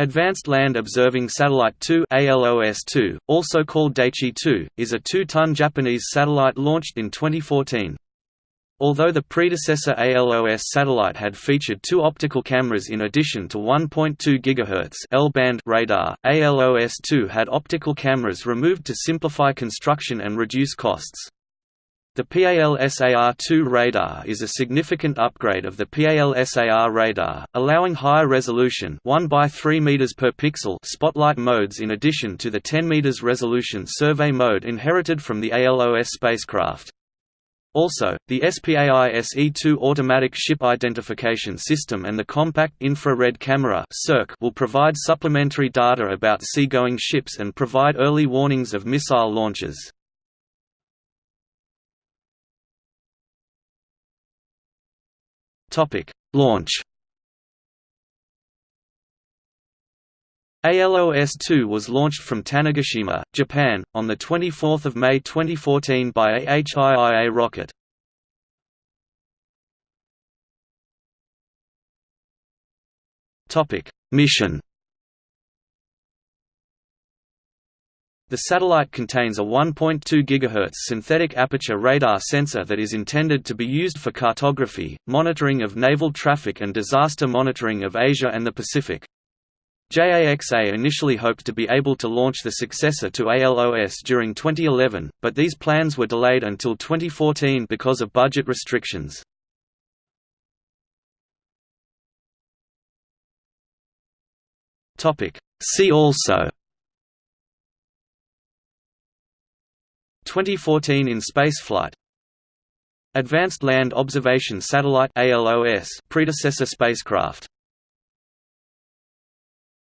Advanced Land Observing Satellite 2 ALOS-2, also called Daichi-2, is a two-ton Japanese satellite launched in 2014. Although the predecessor ALOS satellite had featured two optical cameras in addition to 1.2 GHz L-band radar, ALOS-2 had optical cameras removed to simplify construction and reduce costs. The PAL-SAR-2 radar is a significant upgrade of the PAL-SAR radar, allowing higher resolution 1 by 3 meters per pixel spotlight modes in addition to the 10 meters resolution survey mode inherited from the ALOS spacecraft. Also, the SPAI SE2 automatic ship identification system and the compact infrared camera will provide supplementary data about seagoing ships and provide early warnings of missile launches. Topic: Launch. ALOS-2 was launched from Tanegashima, Japan, on 24 May 2014 by a HIIA rocket. Mission The satellite contains a 1.2 GHz synthetic aperture radar sensor that is intended to be used for cartography, monitoring of naval traffic and disaster monitoring of Asia and the Pacific. JAXA initially hoped to be able to launch the successor to ALOS during 2011, but these plans were delayed until 2014 because of budget restrictions. See also 2014 in spaceflight. Advanced Land Observation Satellite predecessor spacecraft